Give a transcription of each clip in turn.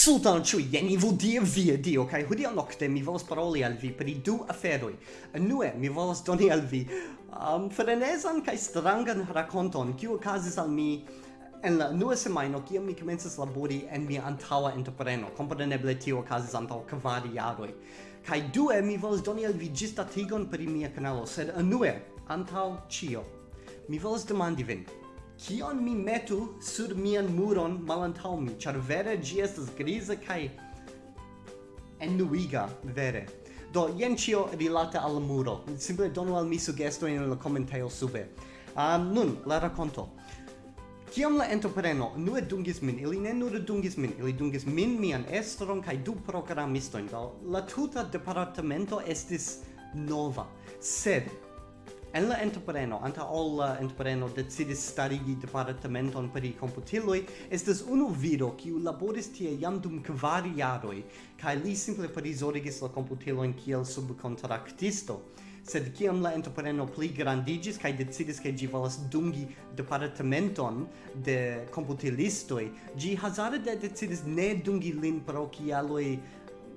Sultan Chui, jen i vol dir via dio, kai hodiaŭ nokte mi volas paroli al vi pri du aferoj. Enue, mi volas doni al vi um, frenezan kai strangan rakonton, kiu okazis al mi en la nua semajno, kiam mi komencas labori en mia antaŭa entrepreno. Kompreneble tio okazis antaŭ kvar jaroj. Kai due, mi volas doni al vi ĝisdatigon pri mia kanalo, sed enue, antaŭ ĉio, mi volas demandi vin, kion mi metu sur mian muron malantaŭ mi, ĉar vere ĝi estas griza kaj ennuiga, vere. Do, jen ĉio rilate al muro. Simple donu al mi sugestojn en la komentejo sube. Um, nun, la rakonto. Kiam la entrepreno nue dungis min, ili ne nur dungis min, ili dungis min, mian estron kaj du programistojn. Do, la tuta departamento estis nova, sed En la entrepreno, anta ol la entrepreno decidis starigi departamenton per i computiloi, estes unu viro kiu laboris tie jam dum kvar jaroi, kai li simple prizorigis la komputilojn kiel subkontraktisto. Sed kiam la entrepreno pli grandigis kai decidis ke gi volas dungi departamenton de computilistoi, gi hazarde decidis ne dungi lin pro kialoi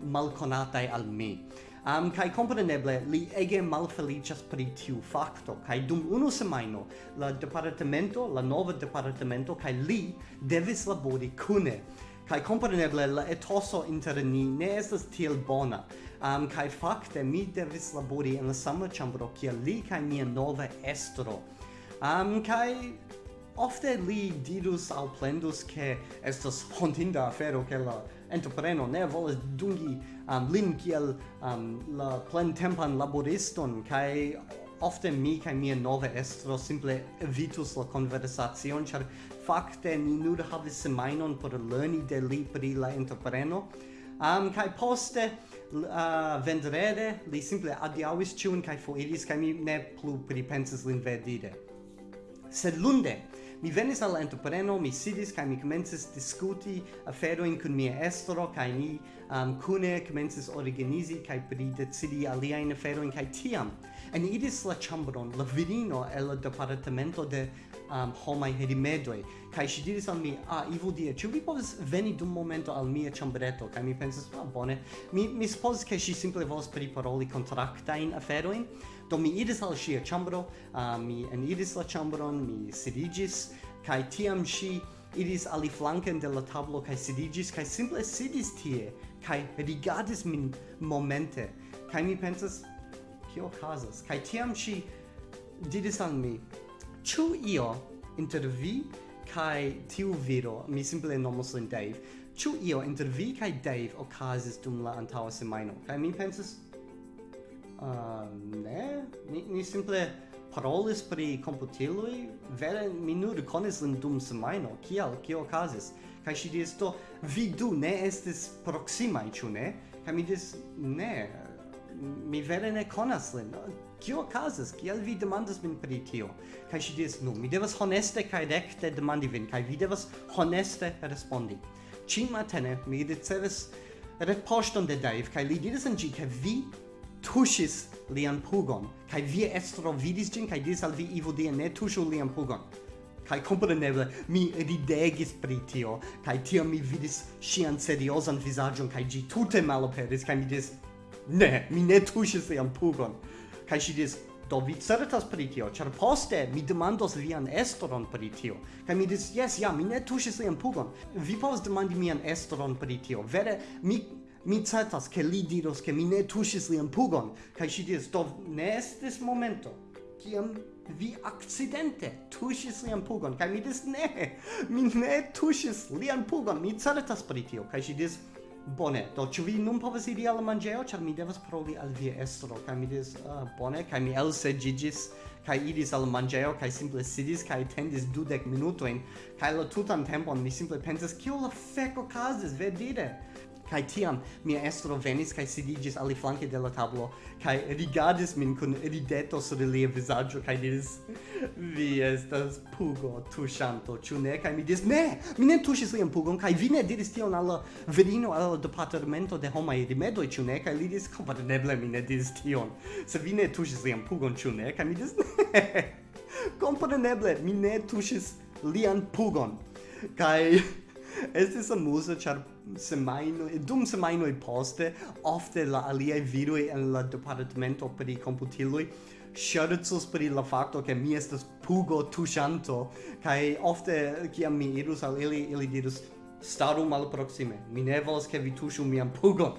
malconatai al mi um, kai compreneble li ege malfelicias pri tiu facto kai dum unu semaino, la departamento la nova departamento kai li devis labori cune. kai compreneble la etoso inter ni ne estas tiel bona um, kai fakte mi devis labori en la sama chambro, kia li kai mia nova estro um, kai ofte li dirus al plendus che estas hontinda afero che la entrepreno ne volas dungi um, lin kiel um, la plentempan laboriston kai ofte mi kai mia nova estro simple evitus la conversacion char fakte ni nur havis semainon por lerni de li pri la entrepreno. Um, kai poste uh, vendrede li simple adiavis ciun kai foiris kai mi ne plu pripensis lin verdire sed lunde Mi venis al entrepreno, mi sidis kaj mi komencis diskuti aferojn kun mia estro kaj ni um, kune komencis organizi kaj pri decidi aliajn aferojn kaj tiam. En idis la ĉambron la virino el la departamento de um, homaj herimedoj. Kaj ŝi diris al mi ah Ivo Dia, ĉu vi povas veni dum momento al mia ĉambreto? Kaj mi pensis ah bone. Mi mi supozis ke ŝi simple volas priparoli kontraktajn aferojn. Do mi iris al ŝia ĉambro, uh, mi eniris la ĉambron, mi sidiĝis kaj tiam ŝi iris aliflanken de la tablo kaj sidiĝis kaj simple sidis tie kaj rigardis min momente. Kaj mi pensas kio okazas? Kaj tiam ŝi diris al mi ĉu io inter vi kaj tiu viro? Mi simple nomos lin Dave. Ĉu io inter vi kaj Dave okazis dum la antaŭa semajno? Kaj mi pensas Uh, ne, ni, ni simple parolis pri computiloi, vere mi nur konis lin dum semajno kial, kio okazis. Kai si diris, do, vi du ne estis proximai, ĉu ne? Kai mi diris, ne, mi vere ne konas lin, kio okazis, kial vi demandas min pri tio? kaj ŝi diris, nu, mi devas honeste kaj rekte demandi vin, kaj vi devas honeste respondi. Cin matene mi ricevis retpoŝton de Dave, kaj li diris en ĝi ke vi tuŝis lian pugon kaj via estro vidis ĝin kaj diris al vi Ivo die ne tuŝu lian pugon. Kai compreneble, mi ridegis pri tio kai tiam mi vidis ŝian seriozan vizaĝon kai ĝi tute malaperis kai mi diris ne mi ne tuŝis lian pugon. Kai si dis, do vi certas pri tio? Char poste mi demandos vian estron pri tio. Kai mi dis, yes, ja mi ne tuŝis lian pugon. Vi povas demandi mian estron pri tio. Vere mi mi certas che li diros che mi ne tuŝis lian pugon kaj ŝi diris do ne estis momento kiam vi accidente tuŝis lian pugon. Kaj mi diris ne mi ne tuŝis lian pugon mi certas pri tio. Kaj ŝi diris bone do ĉu vi nun povas iri al manĝejo ĉar mi devas paroli al via estro? Kaj mi diris uh, bone. Kaj mi elseĝiĝis kaj iris al manĝejo kaj simple sidis kaj tendis dudek minutojn kaj la tutan tempon mi simple pensas kio la fek okazis verdire. Kai tiam mia estro venis kai sidigis ali flanke de la tablo kai rigardis min kun rideto sur lia vizaĝo kai diris vi estas pugo tuŝanto ĉu ne? Kai mi diris ne mi ne tuŝis lian pugon kai vi ne diris tion al la virino al la departamento de homaj rimedoj ĉu ne? Kai li diris kompreneble mi ne diris tion. Se vi ne tuŝis lian pugon ĉu ne? Kai mi diris ne kompreneble mi ne tuŝis lian pugon. Kai Estis amusa, char semaino, dum semaino poste, ofte la aliei virui en la departamento per i computilui, scherzos per la facto che mi estas pugo tushanto, kai ofte kiam mi irus al ili ili dirus staru malproksime mi ne volas che vi tushu mian pugon.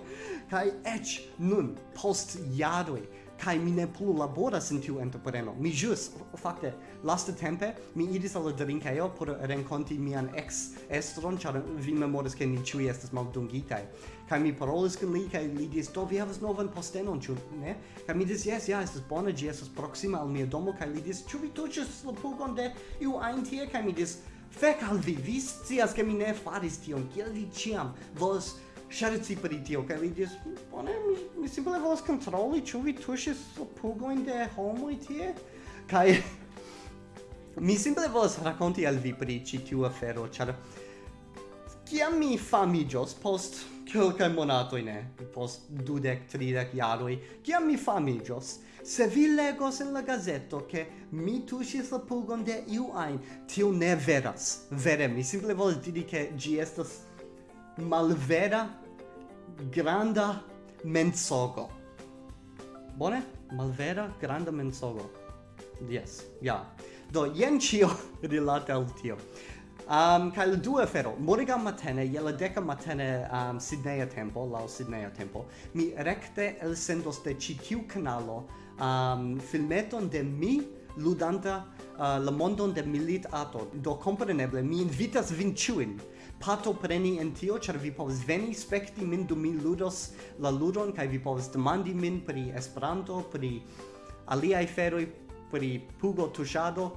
Kaj eĉ nun post jaroj kai mi ne plu laboras in tiu entrepreno. Mi jus, fakte, laste tempe, mi iris al drinkejo por renkonti mian ex-estron, char vi memoras ke ni ĉiuj estas maldungitaj. Kai mi parolis kun li, kai li diris, do vi havas novan postenon, ĉu ne? Kai mi diris, jes, ja, estas bona, ĝi estas proksima al mia domo, kai li diris, ĉu vi tuĉis la pugon de iu ajn tie? Kai mi diris, fek al vi, vi scias ke mi ne faris tion, kiel vi ciam volas ŝerci pri tio kaj li diris bone mi, mi simple volas kontroli ĉu vi tuŝis pugojn de homoj tie? Kaj mi simple volas rakonti al vi pri ĉi tiu afero ĉar kiam mi famiĝos post kelkaj monatoj ne post dudek tridek jaroj kiam mi famiĝos se vi legos en la gazeto che mi tuŝis la pugon de iu ajn tio ne veras. Vere mi simple volas diri ke ĝi estas malvera granda mensogo. Bone? Malvera granda mensogo. Yes, ja. Do, jen cio rilate al tio. Um, kai la due fero, moriga matene, je la deca matene um, Sidneia tempo, lao Sidneia tempo, mi recte el sendos de citiu canalo um, filmeton de mi ludanta uh, la mondon de milit ato. Do, compreneble, mi invitas vin ciuin pato preni en tio, ĉar vi povas veni spekti min dum mi ludos la ludon kaj vi povas demandi min pri Esperanto, pri aliaj feroj, pri pugo tuŝado,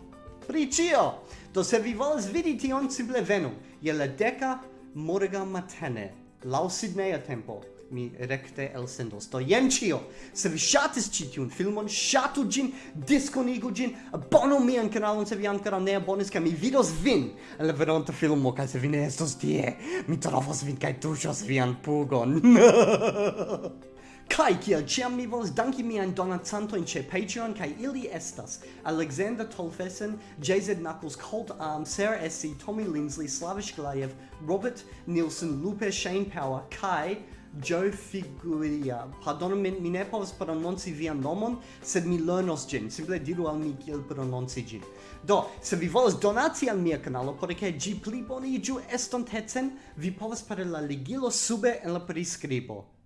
pri ĉio. Do se vi volas vidi tion, simple venu je la deka morgaŭ matene laŭ Sidneja tempo mi recte elsendos. Do jen ĉio. Se vi ŝatis ĉi tiun filmon, ŝatu ĝin, diskonigu ĝin, abonu mian kanalon se vi ankoraŭ ne abonis kaj mi vidos vin en la veronta filmo kaj se vi ne estos tie, mi trovos vin kaj tuŝos vian pugon. Kai kiel ciam mi volas danki mian donacantojn ĉe Patreon kaj ili estas Alexander Tolfesen, JZ Knuckles, Colt Arm, Sarah SC, Tommy Linsley, Slavish Glayev, Robert Nielsen, Lupe Shane Power, Kai, Joe Figuria. Pardon, mi, mi ne povas prononci vian nomon, sed mi lernos gin. Simple diru al mi kiel prononci gin. Do, se vi volas donaci al mia kanalo por che gi pli boniĝu estontecen, vi povas per la ligilo sube en la prescribo.